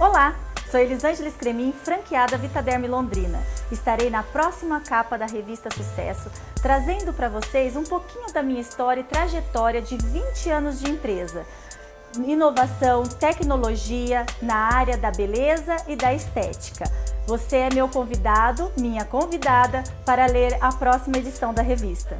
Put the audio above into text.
Olá, sou Elisângela Scremin, franqueada Vitaderm Londrina. Estarei na próxima capa da revista Sucesso, trazendo para vocês um pouquinho da minha história e trajetória de 20 anos de empresa. Inovação, tecnologia na área da beleza e da estética. Você é meu convidado, minha convidada, para ler a próxima edição da revista.